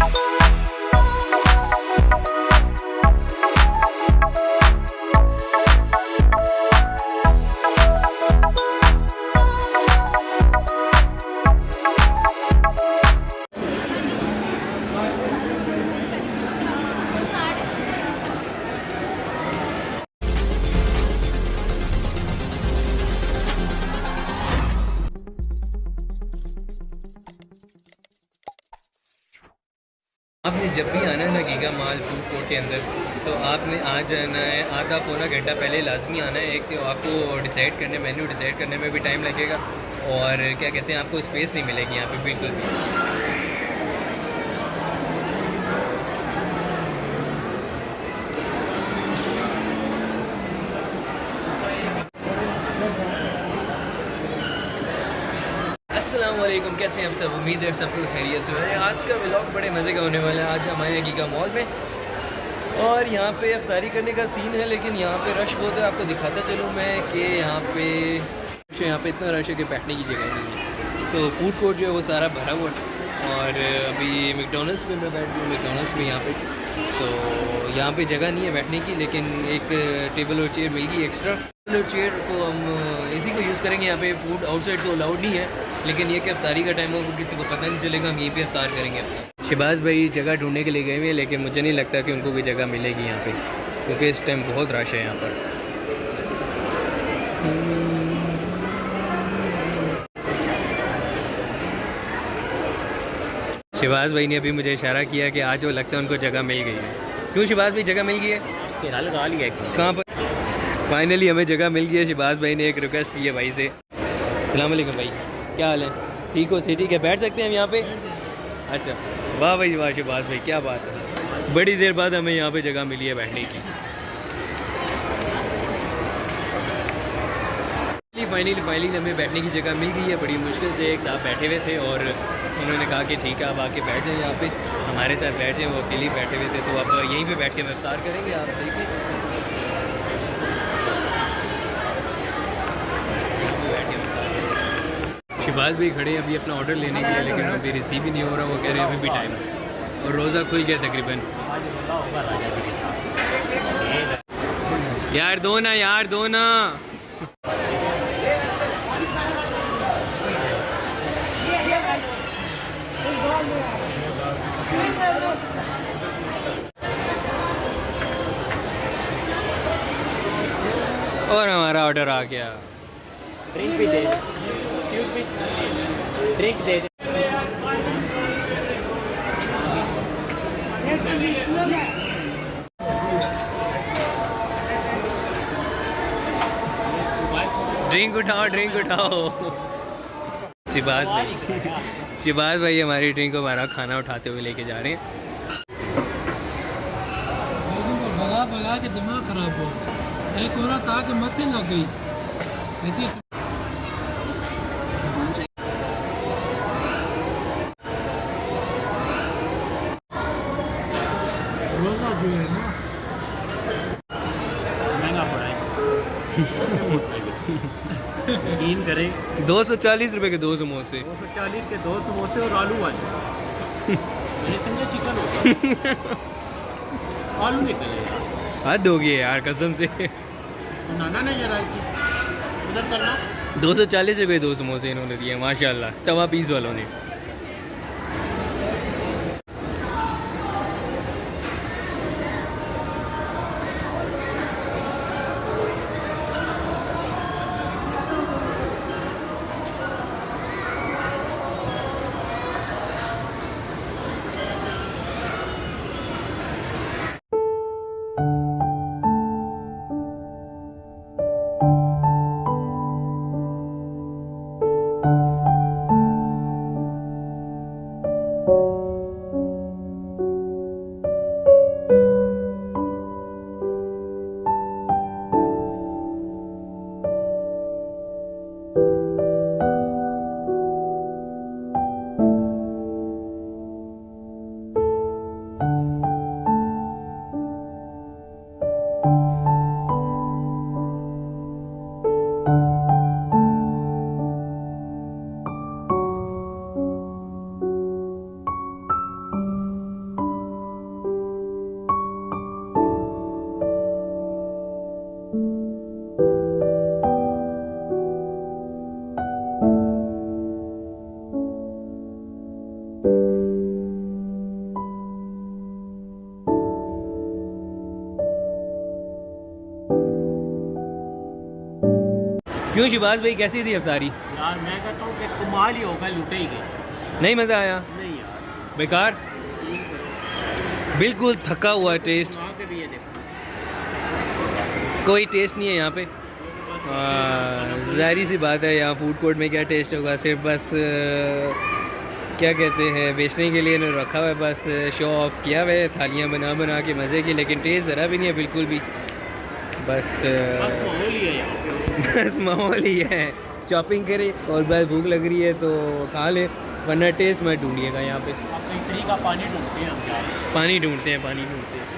آپ نے جب بھی آنا ہے نا گیگا مال فوڈ کورٹ کے اندر، تو آپ نے آ جانا ہے، آدھا پونا گھنٹہ پہلے لازمی آنا ہے، ایک تو آپ کو ڈیسائڈ کرنے مینیو ڈیسائڈ کرنے میں بھی ٹائم لگے گا اور کیا کہتے ہیں، آپ کو اسپیس نہیں ملے گی یہاں پہ، بالکل بھی۔ السلام علیکم، کیسے ہیں آپ سب؟ امید ہے سب کو خیریت سے ہے آج کا ولاگ بڑے مزے کا ہونے والا ہے۔ آج ہم آئے ہیں گیگا مال میں۔ اور یہاں پہ افطاری کرنے کا سین ہے، لیکن یہاں پہ رش بہت ہے۔ آپ کو دکھاتا چلوں میں کہ یہاں پہ یہاں پہ اتنا رش ہے کہ بیٹھنے کی جگہ نہیں ہے۔ تو فوڈ کورٹ جو ہے وہ سارا بھرا ہوا ہے۔ اور ابھی میکڈونلڈس میں میں بیٹھ گیا میکڈونلڈس میں یہاں پہ تو یہاں پہ جگہ نہیں ہے بیٹھنے کی، لیکن ایک ٹیبل اور چیئر مل گئی ایکسٹرا۔ ٹیبل اور چیئر کو ہم اسی کو یوز کریں گے، یہاں پہ فوڈ آؤٹ سائڈ تو الاؤڈ نہیں ہے، لیکن یہ کہ افطاری کا ٹائم ہو کسی کو پتہ نہیں چلے گا، ہم یہیں پہ افطار کریں گے۔ شہباز بھائی جگہ ڈھونڈنے کے لیے گئے ہوئے ہیں، لیکن مجھے نہیں لگتا کہ ان کو کوئی جگہ ملے گی یہاں پہ، کیونکہ اس ٹائم بہت رش ہے یہاں پر۔ شہباز بھائی نے ابھی مجھے اشارہ کیا کہ آج وہ لگتا ہے ان کو جگہ مل گئی ہے۔ کیوں شہباز بھائی جگہ مل گئی ہے؟ لگا لیا کہاں پر؟ فائنلی ہمیں جگہ مل گئی ہے۔ شہباز بھائی نے ایک ریکویسٹ کی ہے بھائی سے۔ السلام علیکم بھائی۔ کیا حال ہے؟ ٹھیک ہو؟ سی ٹھیک ہے بیٹھ سکتے ہیں ہم یہاں پہ؟ اچھا۔ واہ بھائی واہ شہباز بھائی کیا بات ہے۔ بڑی دیر بعد ہمیں یہاں پہ جگہ ملی ہے بیٹھنے کی۔ فائنلی فائنلی ہمیں بیٹھنے کی جگہ مل گئی ہے، بڑی مشکل سے ایک صاحب بیٹھے ہوئے تھے اور انہوں نے کہا کہ ٹھیک ہے، آپ آ کے بیٹھ جائیں یہاں پہ۔ ہمارے ساتھ بیٹھ جائیں، وہ اکیلے ہی بیٹھے ہوئے تھے۔ تو آپ یہیں پہ بیٹھ کے رفتار کریں گے؟ آپ دیکھیں۔ شہباز بھی کھڑے ابھی اپنا آرڈر لینے کے لیے، لیکن ابھی ریسیو ہی نہیں ہو رہا، وہ کہہ رہے ہیں ابھی بھی ٹائم ہے۔ اور روزہ کھل گیا تقریباً۔ یار دو نا، یار دو نا۔ اور ہمارا آرڈر آ گیا ڈرنک بھی دے ڈرنک دے ڈرنک اٹھاؤ ڈرنک اٹھاؤ شہباز بھائی شہباز بھائی ہماری ڈرنک کو ہمارا کھانا اٹھاتے ہوئے لے کے جا رہے ہیں کے دماغ خراب ہو ایک عورت آ کے مت لگ گئی کہتی ہے روزہ جو ہے نا مہنگا پڑا ہے یقین کریں دو سو چالیس روپے کے دو سموسے دو سو چالیس کے دو سموسے اور آلو والے میں نے سمجھا چکن ہوتا آلو نکلے ہو گئی ہے یار قسم سے نانا نہیں ذرا ادھر کرنا۔ دو سو چالیس روپئے دو سموسے انہوں نے دیے ماشاء اللہ توا پیس والوں نے۔ کیوں شباز بھائی کیسی تھی افطاری؟ یار میں کہتا ہوں کہ کمال ہی ہوگا لوٹے ہی گئے۔ نہیں مزہ آیا؟ نہیں یار۔ بیکار؟ بالکل تھکا ہوا ہے ٹیسٹ کوئی ٹیسٹ نہیں ہے یہاں پہ۔ ظاہری سی بات ہے یہاں فوڈ کورٹ میں کیا ٹیسٹ ہوگا؟ صرف بس کیا کہتے ہیں بیچنے کے لیے انہوں نے رکھا ہوا ہے بس شو آف کیا ہوا ہے تھالیاں بنا بنا کے مزے کی لیکن ٹیسٹ ذرا بھی نہیں ہے بالکل بھی۔ بس بس ماحول ہی ہے۔ شاپنگ کرے اور بس بھوک لگ رہی ہے تو کھا لے۔ ورنہ ٹیسٹ میں ڈھونڈیے گا یہاں پہ۔ پانی ڈھونڈتے ہیں؟ پانی ڈھونڈتے ہیں پانی ڈھونڈتے ہیں۔